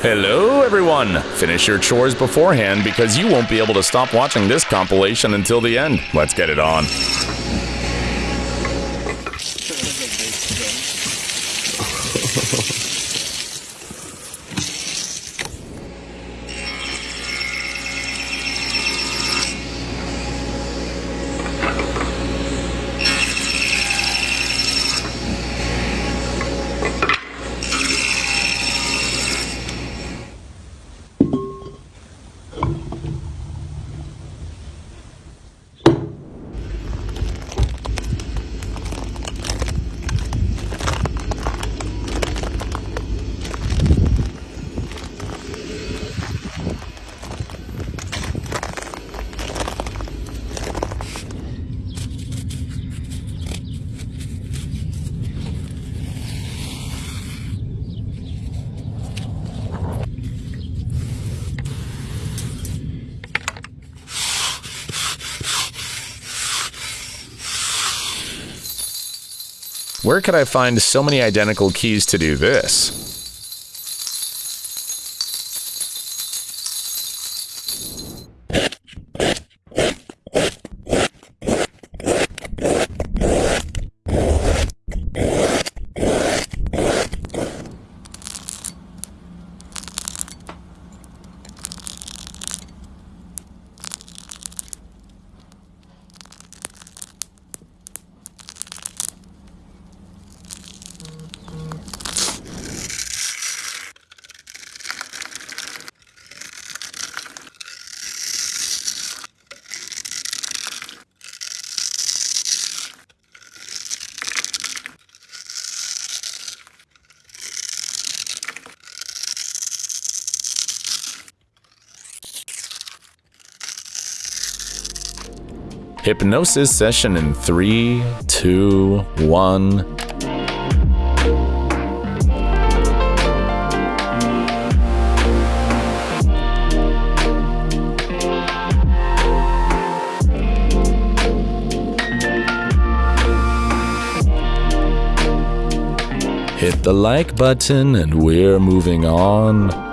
Hello, everyone! Finish your chores beforehand because you won't be able to stop watching this compilation until the end. Let's get it on. Where could I find so many identical keys to do this? Hypnosis session in three, two, one. Hit the like button and we're moving on.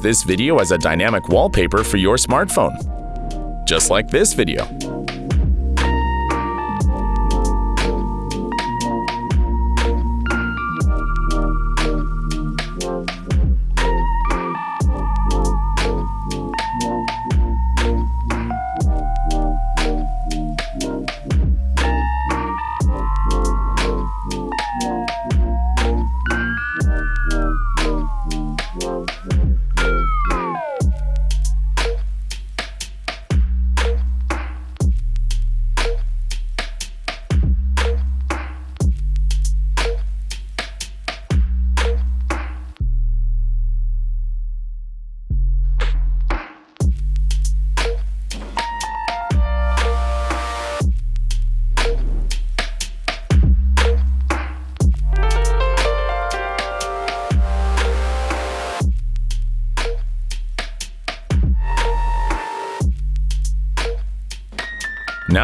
This video as a dynamic wallpaper for your smartphone. Just like this video.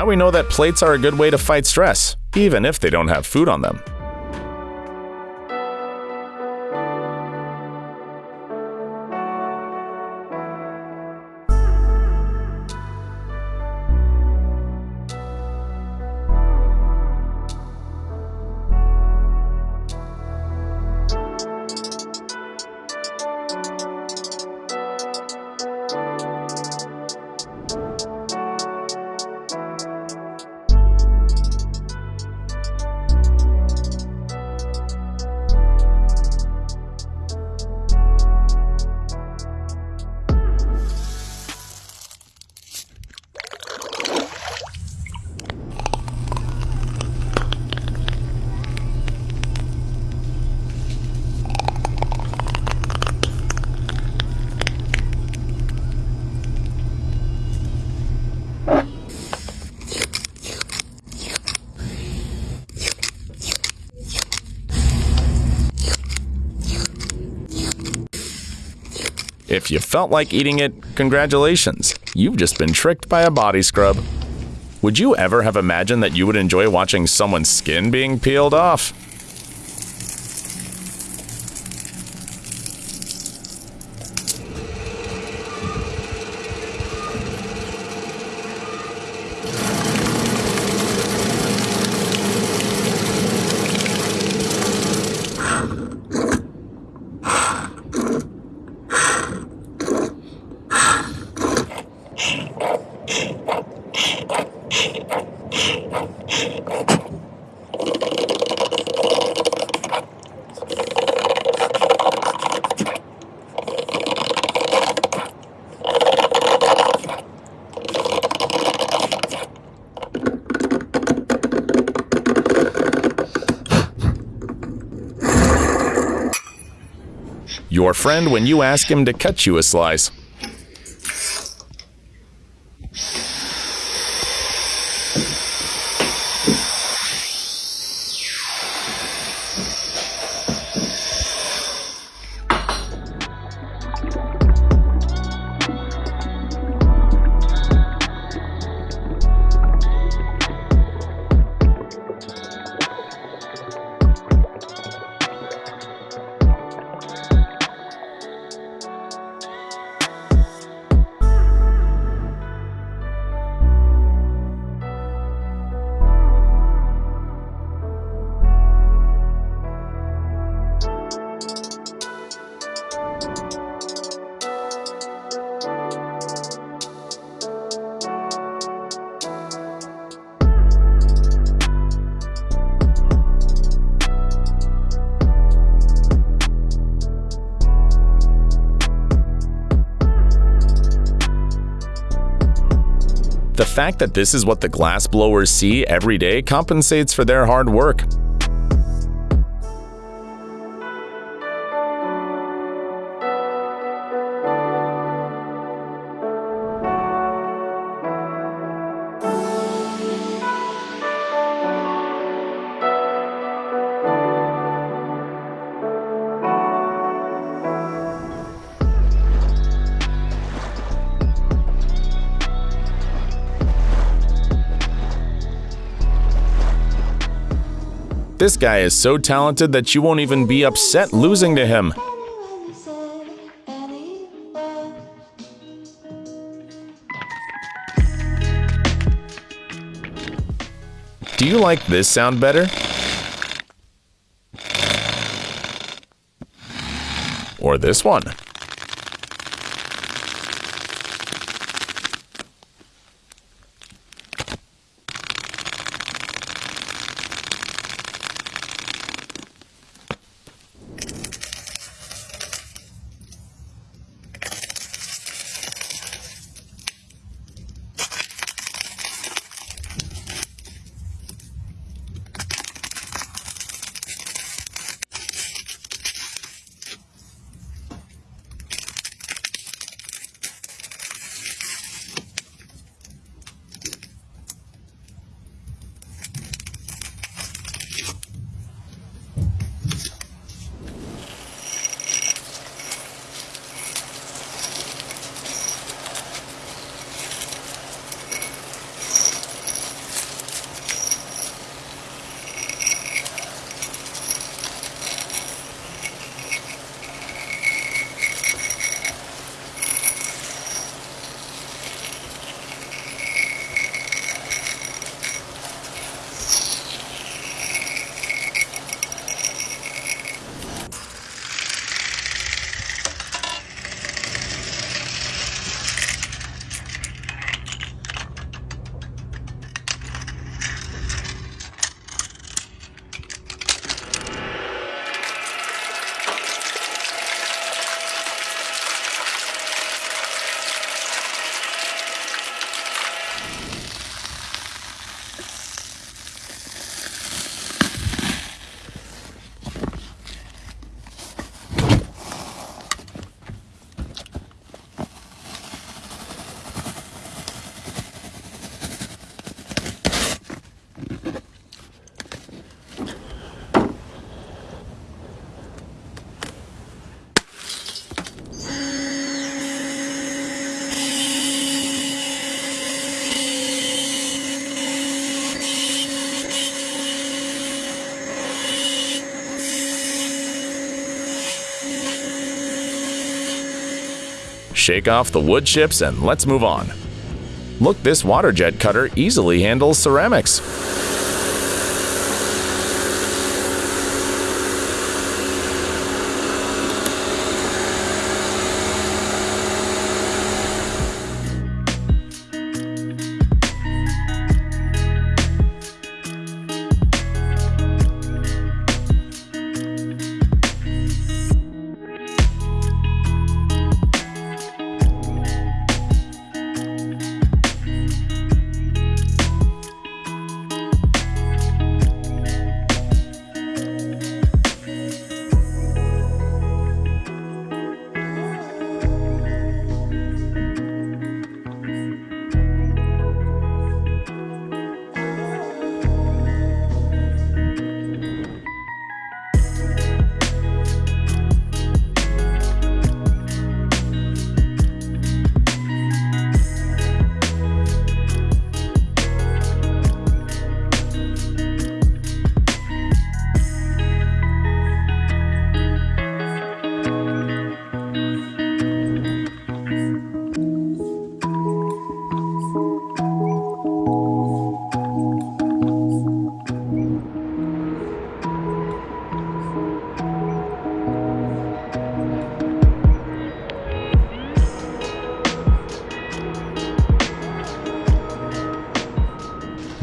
Now we know that plates are a good way to fight stress, even if they don't have food on them. If you felt like eating it, congratulations. You've just been tricked by a body scrub. Would you ever have imagined that you would enjoy watching someone's skin being peeled off? Your friend when you ask him to cut you a slice. The fact that this is what the glass blowers see every day compensates for their hard work. This guy is so talented that you won't even be upset losing to him. Do you like this sound better? Or this one? Shake off the wood chips and let's move on. Look, this water jet cutter easily handles ceramics.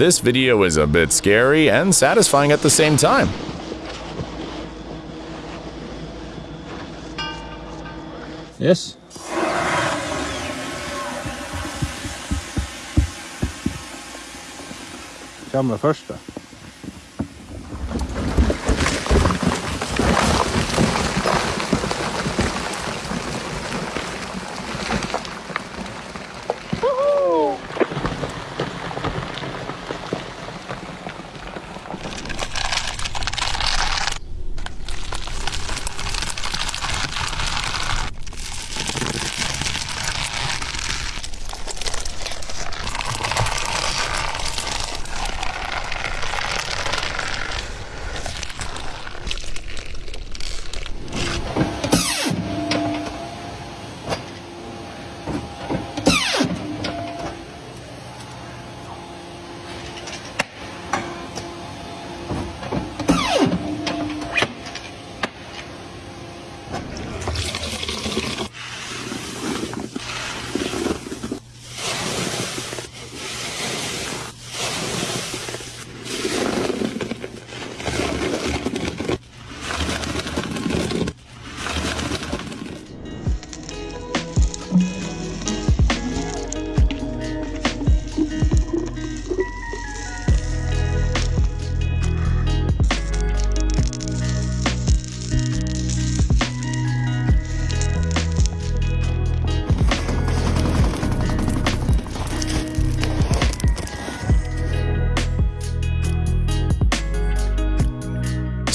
This video is a bit scary and satisfying at the same time. Yes. Kommer första.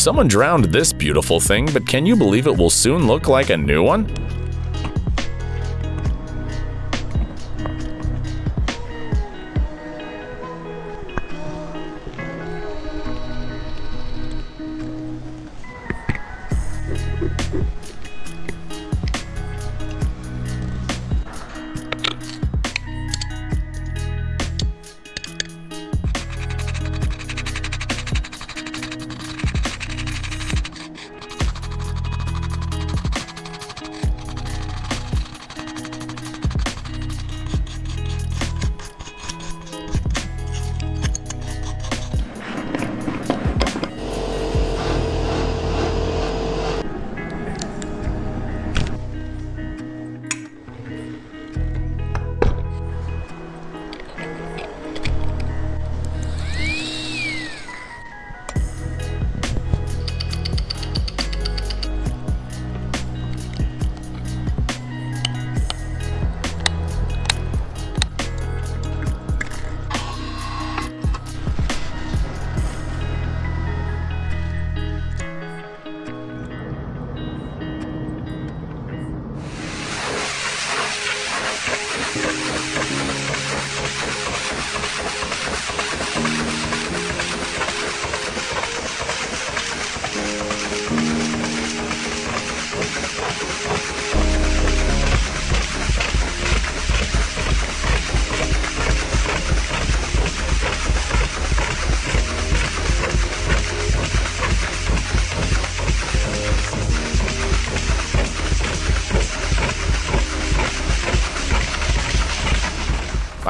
Someone drowned this beautiful thing, but can you believe it will soon look like a new one?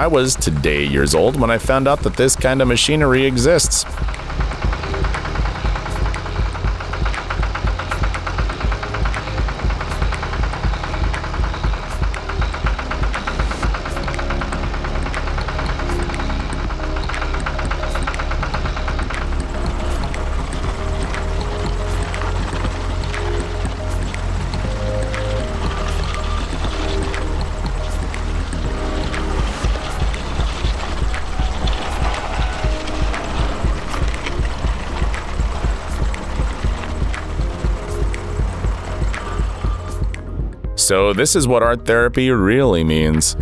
I was today years old when I found out that this kind of machinery exists. So, this is what art therapy really means.